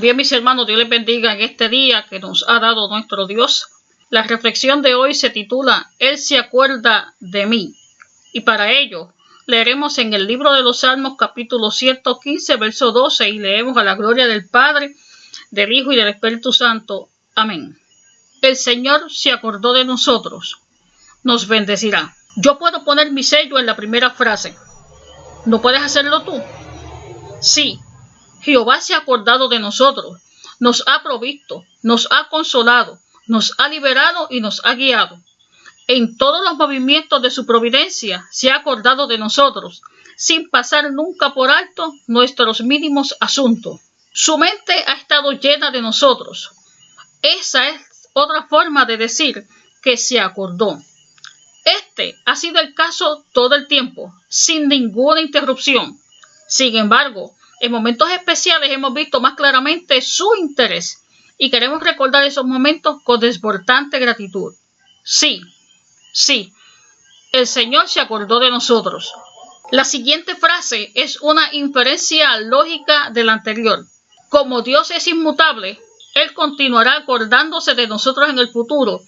Bien, mis hermanos, Dios les bendiga en este día que nos ha dado nuestro Dios. La reflexión de hoy se titula Él se acuerda de mí. Y para ello leeremos en el libro de los Salmos capítulo 115, verso 12 y leemos a la gloria del Padre, del Hijo y del Espíritu Santo. Amén. El Señor se acordó de nosotros. Nos bendecirá. Yo puedo poner mi sello en la primera frase. ¿No puedes hacerlo tú? Sí, Jehová se ha acordado de nosotros, nos ha provisto, nos ha consolado, nos ha liberado y nos ha guiado. En todos los movimientos de su providencia se ha acordado de nosotros, sin pasar nunca por alto nuestros mínimos asuntos. Su mente ha estado llena de nosotros. Esa es otra forma de decir que se acordó. Este ha sido el caso todo el tiempo, sin ninguna interrupción. Sin embargo, en momentos especiales hemos visto más claramente su interés y queremos recordar esos momentos con desbordante gratitud. Sí, sí, el Señor se acordó de nosotros. La siguiente frase es una inferencia lógica de la anterior. Como Dios es inmutable, Él continuará acordándose de nosotros en el futuro,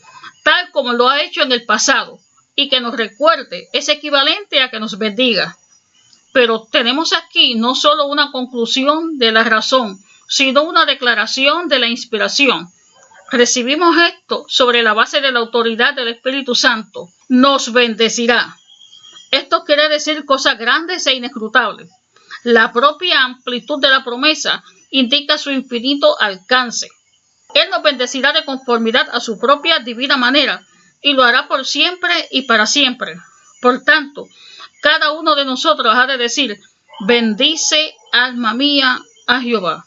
tal como lo ha hecho en el pasado, y que nos recuerde es equivalente a que nos bendiga. Pero tenemos aquí no solo una conclusión de la razón, sino una declaración de la inspiración. Recibimos esto sobre la base de la autoridad del Espíritu Santo. Nos bendecirá. Esto quiere decir cosas grandes e inescrutables. La propia amplitud de la promesa indica su infinito alcance. Él nos bendecirá de conformidad a su propia divina manera y lo hará por siempre y para siempre. Por tanto, cada uno de nosotros ha de decir, bendice alma mía a Jehová.